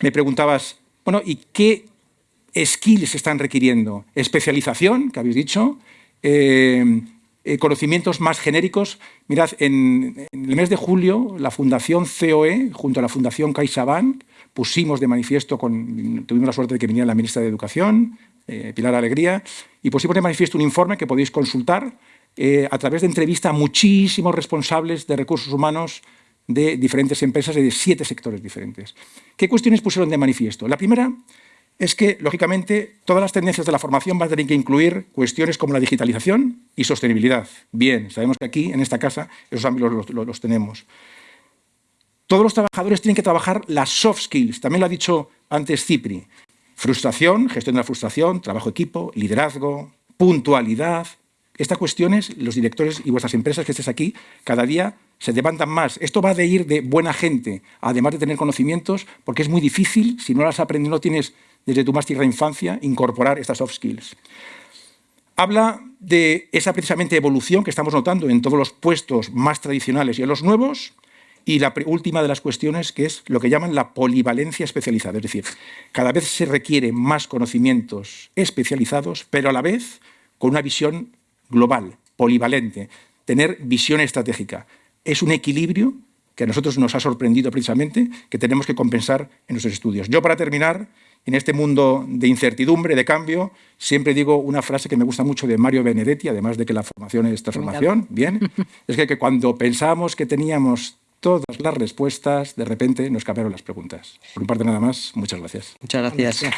Me preguntabas, bueno, ¿y qué skills están requiriendo? Especialización, que habéis dicho, eh, eh, conocimientos más genéricos. Mirad, en, el mes de julio, la Fundación COE, junto a la Fundación CaixaBank, pusimos de manifiesto, con, tuvimos la suerte de que viniera la ministra de Educación, eh, Pilar Alegría, y pusimos de manifiesto un informe que podéis consultar a través de entrevista a muchísimos responsables de recursos humanos de diferentes empresas de siete sectores diferentes. ¿Qué cuestiones pusieron de manifiesto? La primera es que, lógicamente, todas las tendencias de la formación van a tener que incluir cuestiones como la digitalización y sostenibilidad. Bien, sabemos que aquí, en esta casa, esos ámbitos los, tenemos. Todos los trabajadores tienen que trabajar las soft skills, también lo ha dicho antes Cipri. Frustración, gestión de la frustración, trabajo equipo, liderazgo, puntualidad. Estas cuestiones, los directores y vuestras empresas que estés aquí, cada día se levantan más. Esto va de ir de buena gente, además de tener conocimientos, porque es muy difícil, si no las aprendes, no tienes desde tu más tierna infancia, incorporar estas soft skills. Habla de esa precisamente evolución que estamos notando en todos los puestos más tradicionales y en los nuevos, y la última de las cuestiones, que es lo que llaman la polivalencia especializada. Es decir, cada vez se requieren más conocimientos especializados, pero a la vez con una visión global, polivalente, tener visión estratégica. Es un equilibrio que a nosotros nos ha sorprendido precisamente, que tenemos que compensar en nuestros estudios. Yo, para terminar, en este mundo de incertidumbre, de cambio, siempre digo una frase que me gusta mucho de Mario Benedetti, además de que la formación es transformación, bien, es que, que cuando pensamos que teníamos todas las respuestas, de repente nos cambiaron las preguntas. Por mi parte nada más, muchas gracias. Muchas gracias.